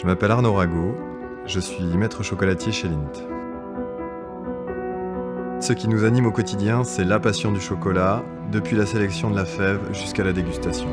Je m'appelle Arnaud Rago, je suis maître chocolatier chez Lint. Ce qui nous anime au quotidien, c'est la passion du chocolat, depuis la sélection de la fève jusqu'à la dégustation.